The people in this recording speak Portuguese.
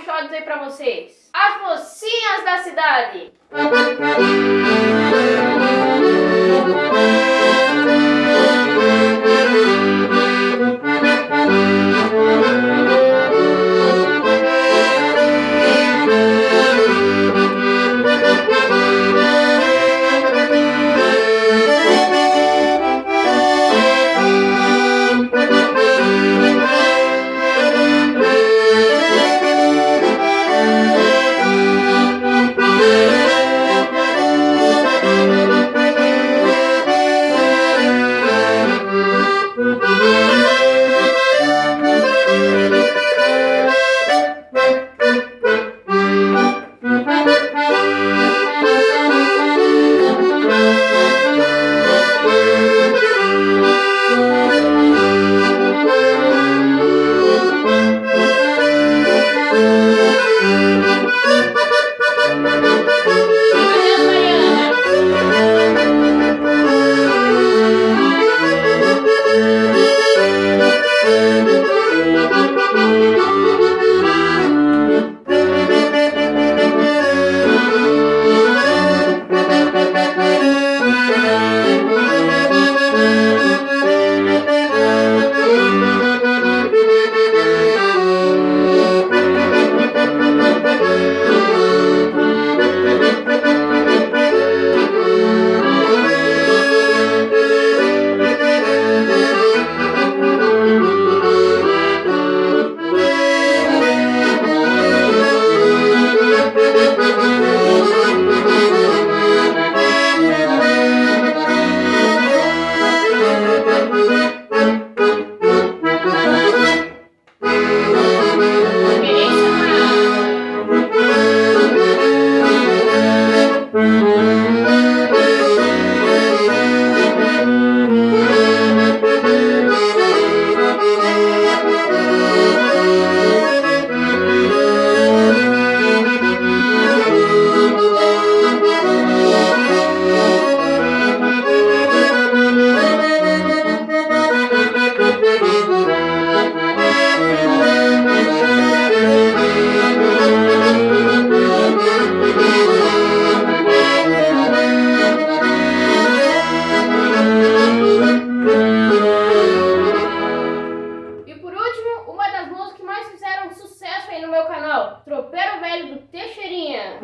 shot aí pra vocês. As mocinhas da cidade. Tropeiro Velho do Teixeirinha.